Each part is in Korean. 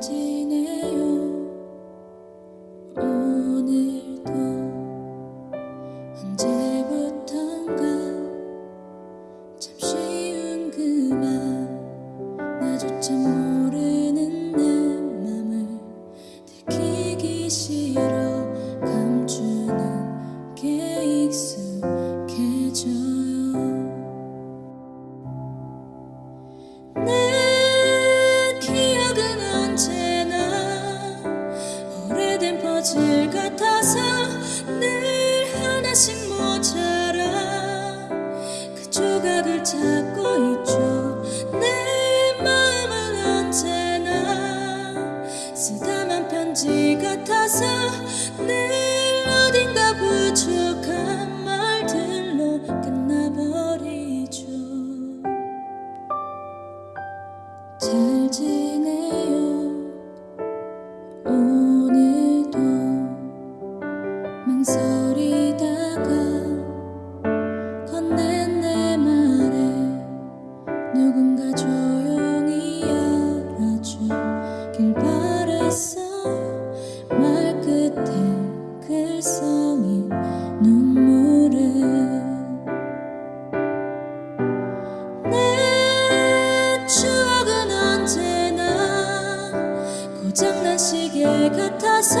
지내요. 오늘도 언제부턴가 참 쉬운 그말 나조차 퍼즐 같아서 늘 하나씩 모자라. 그 조각을 찾고 있죠. 내 마음은 언제나 쓰다만 편지 같아서 늘 알아주길 바랬어요 말 끝에 글썽인 눈물을. 내 추억은 언제나 고장난 시계 같아서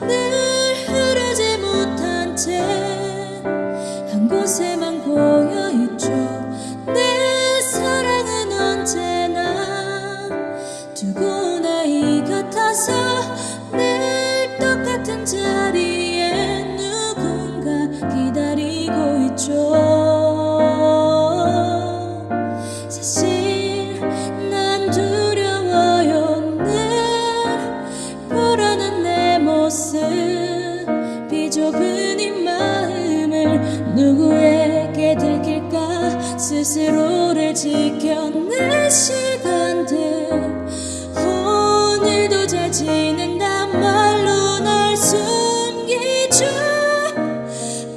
늘 흐르지 못한 채 한 곳에만 고여있죠. 내 사랑은 언제나 두고 늘 똑같은 자리에 누군가 기다리고 있죠. 사실 난 두려워요 늘 불안한 내 모습 비좁은 이 마음을 누구에게 들킬까? 스스로를 지켜낸 시간들 사라지는단 말로 널 숨기죠.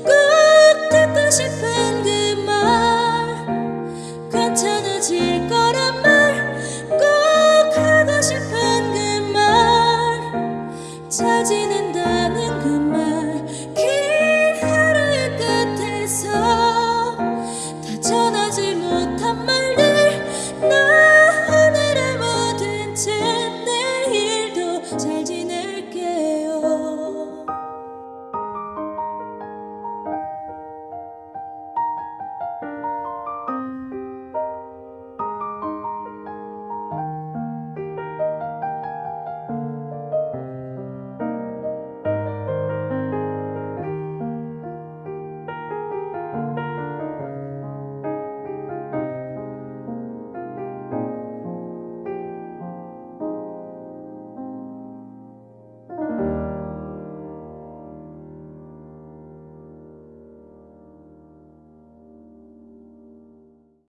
꼭 듣고 싶은 그 말 괜찮아질 거란 말 꼭 하고 싶은 그 말. 찾지는